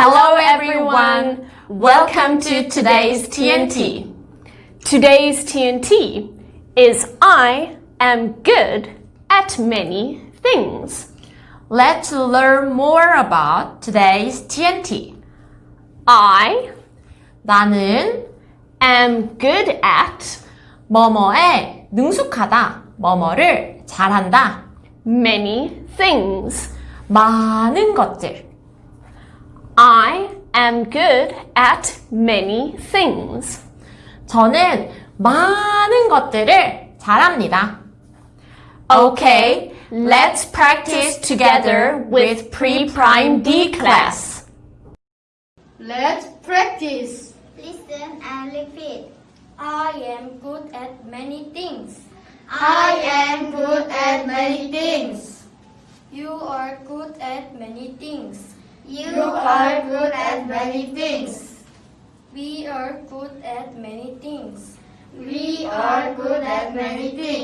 Hello everyone. Welcome to today's TNT. Today's TNT is I am good at many things. Let's learn more about today's TNT. I 나는 am good at 뭐뭐에 능숙하다. 뭐뭐를 잘한다. many things. 많은 것들. I am good at many things. 저는 많은 것들을 잘합니다. Okay, let's practice together with pre-prime D class. Let's practice. Listen and repeat. I am good at many things. I am good at many things. You are good at many things. You are good at many things. We are good at many things. We are good at many things.